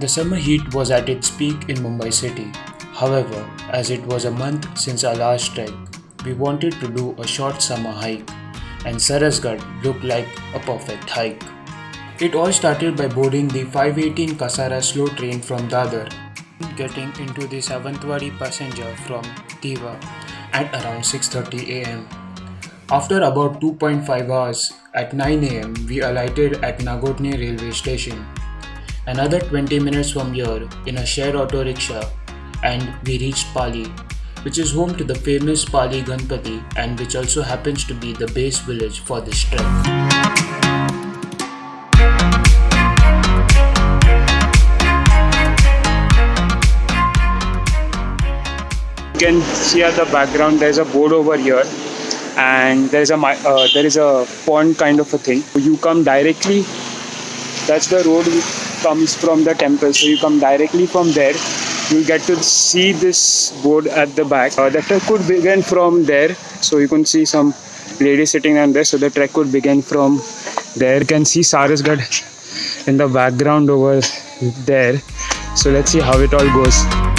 The summer heat was at its peak in Mumbai city. However, as it was a month since our last trek, we wanted to do a short summer hike, and Sarasgarh looked like a perfect hike. It all started by boarding the 518 Kasara slow train from Dadar, getting into the Savantwadi passenger from Diva at around 6:30 am. After about 2.5 hours, at 9 am, we alighted at Nagotne railway station. Another 20 minutes from here, in a shared auto rickshaw, and we reached Pali, which is home to the famous Pali Ganpati and which also happens to be the base village for this trek. You can see at the background there's a board over here and there's a uh, there is a pond kind of a thing you come directly that's the road comes from the temple so you come directly from there you get to see this board at the back. Uh, the trek could begin from there so you can see some ladies sitting on there so the trek could begin from there. You can see sarasgarh in the background over there. So let's see how it all goes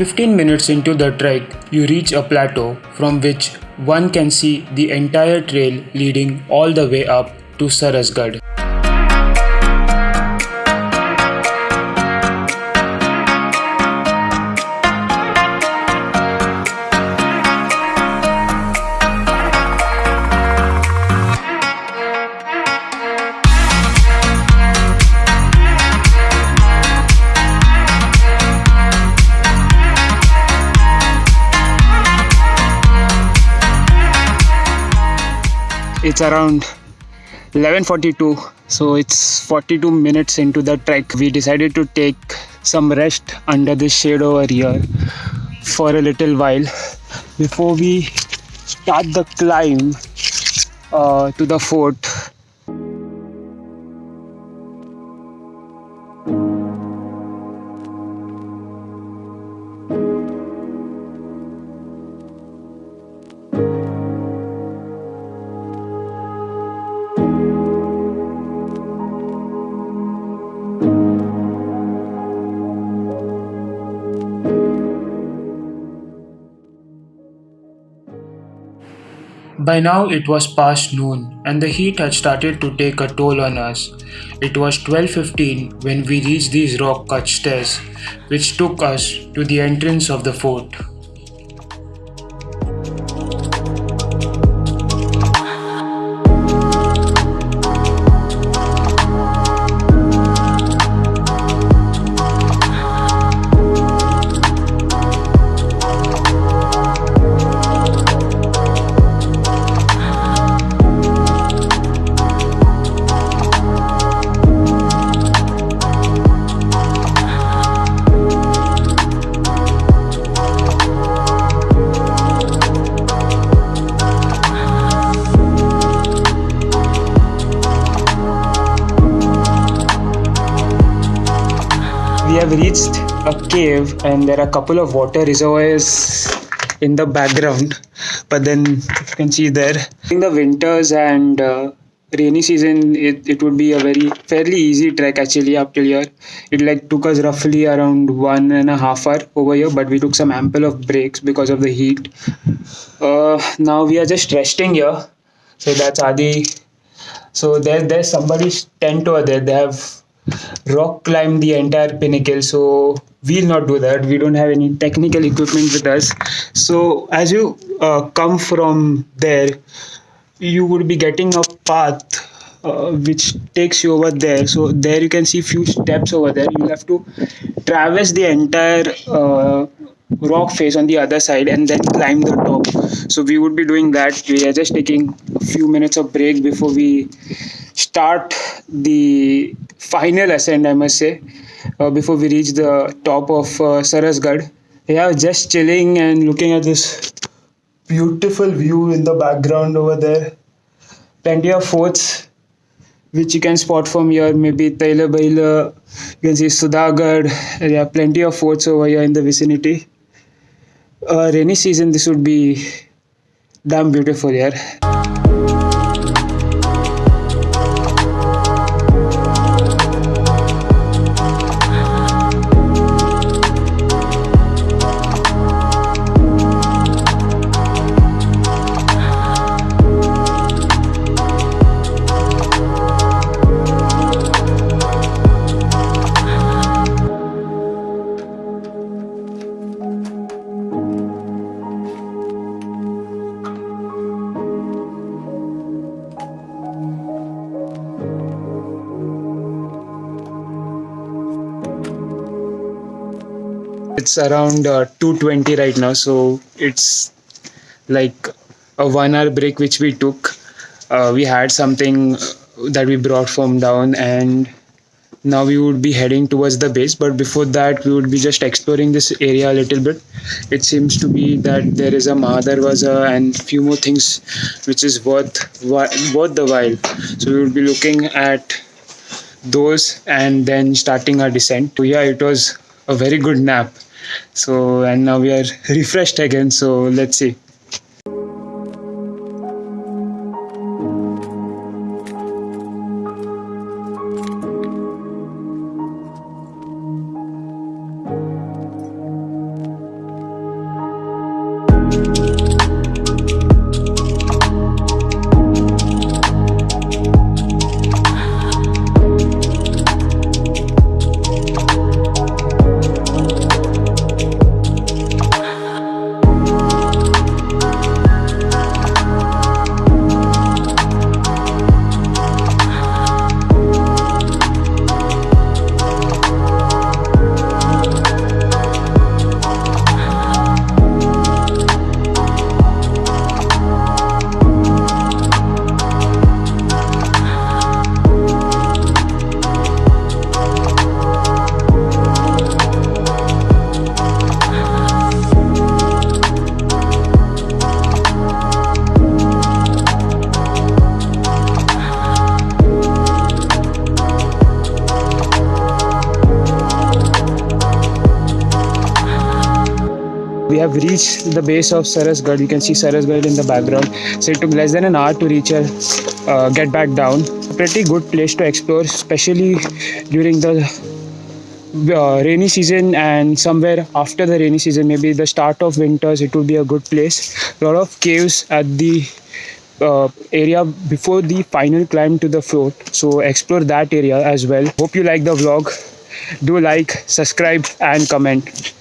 Fifteen minutes into the trek, you reach a plateau from which one can see the entire trail leading all the way up to Sarasgarh. It's around 11:42 so it's 42 minutes into the trek. We decided to take some rest under this shade over here for a little while before we start the climb uh, to the fort By now it was past noon and the heat had started to take a toll on us. It was 12:15 when we reached these rock cut stairs which took us to the entrance of the fort. Have reached a cave and there are a couple of water reservoirs in the background but then you can see there in the winters and uh, rainy season it, it would be a very fairly easy trek actually up till here. It like took us roughly around one and a half hour over here but we took some ample of breaks because of the heat. Uh, now we are just resting here. So that's adi. So there there's somebody's tent over there. They have rock climb the entire pinnacle so we'll not do that. We don't have any technical equipment with us. So as you uh, come from there you would be getting a path uh, which takes you over there. So there you can see few steps over there. You'll have to traverse the entire uh, rock face on the other side and then climb the top. So we would be doing that. We are just taking a few minutes of break before we start the final ascent, I must say, uh, before we reach the top of uh, Sarasgarh. Yeah, just chilling and looking at this beautiful view in the background over there. Plenty of forts which you can spot from here. Maybe Taila Baila, you can see Sudhagarh. There are plenty of forts over here in the vicinity. Uh, rainy season, this would be damn beautiful here. It's around uh, 220 right now, so it's like a one hour break which we took. Uh, we had something that we brought from down, and now we would be heading towards the base. But before that, we would be just exploring this area a little bit. It seems to be that there is a Mahadarwaza and few more things which is worth worth the while. So we would be looking at those and then starting our descent. So yeah, it was a very good nap. So and now we are refreshed again. So let's see. We have reached the base of Sarasgarh. You can see Sarasgarh in the background. So it took less than an hour to reach here, uh, get back down. A pretty good place to explore, especially during the uh, rainy season and somewhere after the rainy season, maybe the start of winters, it would be a good place. A lot of caves at the uh, area before the final climb to the fort. So explore that area as well. Hope you like the vlog. Do like, subscribe, and comment.